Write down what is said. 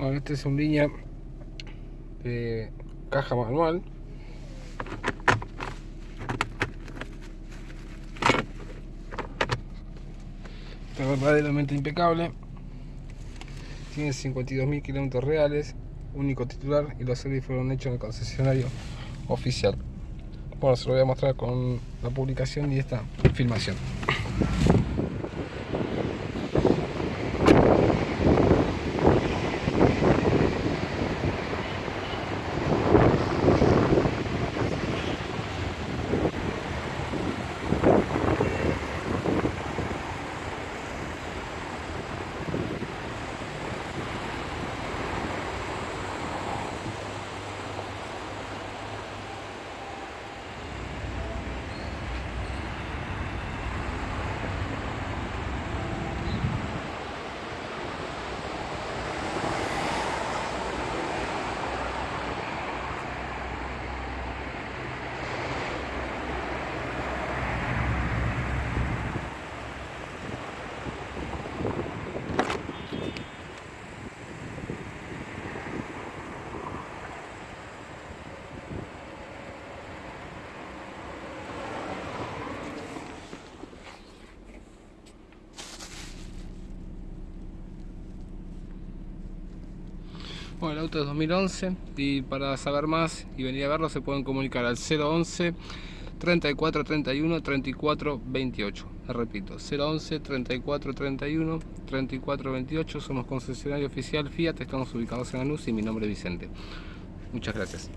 Este es un línea de caja manual. Está verdaderamente impecable. Tiene 52.000 kilómetros reales, único titular y los servicios fueron hechos en el concesionario oficial. Bueno, se lo voy a mostrar con la publicación y esta filmación. Bueno, el auto es 2011 y para saber más y venir a verlo se pueden comunicar al 011 34 31 34 28. repito, 011 34 31 34 28. Somos concesionario oficial Fiat, estamos ubicados en Anus y mi nombre es Vicente. Muchas gracias.